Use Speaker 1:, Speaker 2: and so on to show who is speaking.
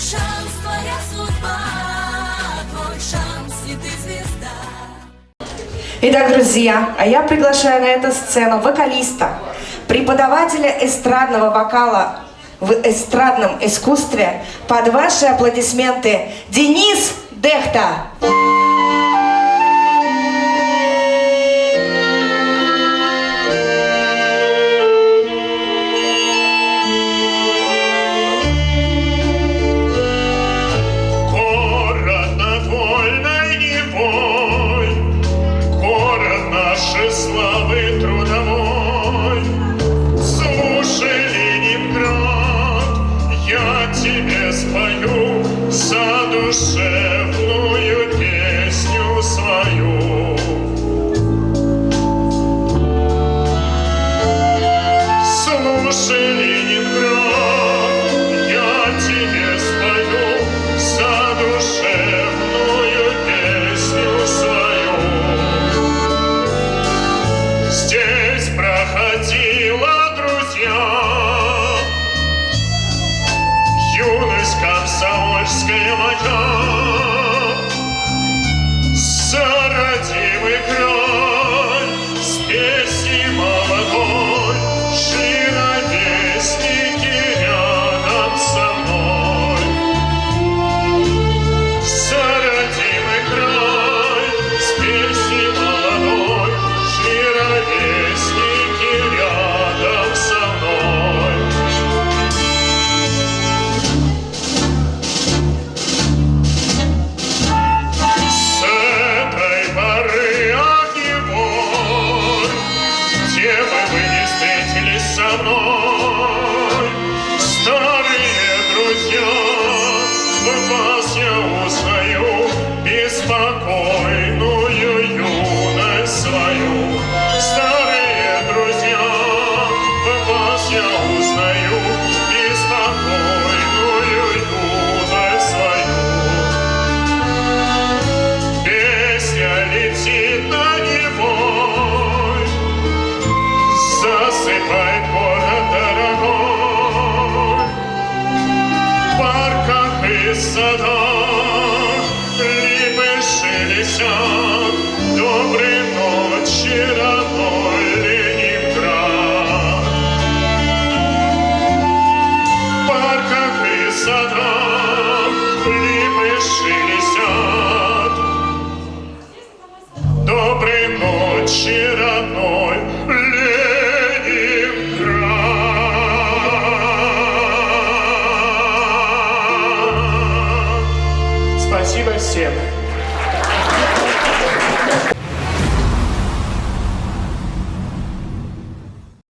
Speaker 1: шанс, твоя судьба, твой шанс, и ты звезда.
Speaker 2: Итак, друзья, а я приглашаю на эту сцену вокалиста, преподавателя эстрадного вокала в эстрадном искусстве под ваши аплодисменты Денис Дехта.
Speaker 3: Денис Дехта. there sada Спасибо всем.